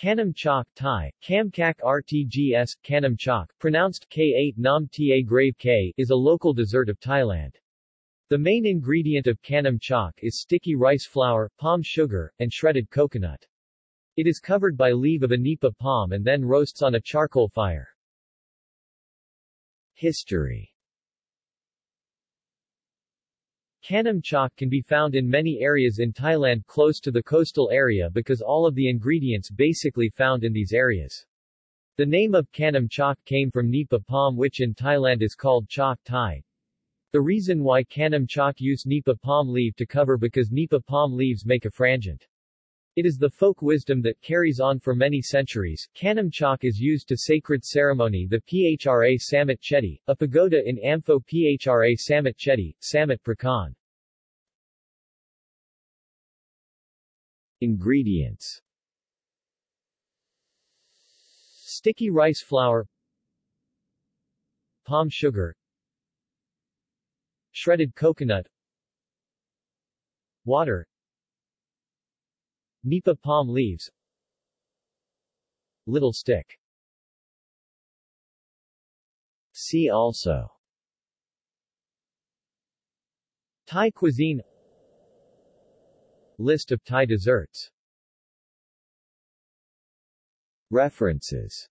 Khanom Chak Thai, Kamkak RTGS, Khanom Chak, pronounced K8 Nam Ta grave K, is a local dessert of Thailand. The main ingredient of Khanom Chak is sticky rice flour, palm sugar, and shredded coconut. It is covered by leaf of a nipa palm and then roasts on a charcoal fire. History Khanom chak can be found in many areas in Thailand close to the coastal area because all of the ingredients basically found in these areas. The name of Khanom chak came from nipa palm which in Thailand is called chok thai. The reason why Khanom chak use nipa palm leaf to cover because nipa palm leaves make a frangent. It is the folk wisdom that carries on for many centuries. Khanom Chak is used to sacred ceremony the Phra Samut Chedi, a pagoda in Amphoe Phra Samut Chedi, Samut Prakan. Ingredients. Sticky rice flour. Palm sugar. Shredded coconut. Water. Nipa palm leaves. Little stick. See also. Thai cuisine List of Thai desserts. References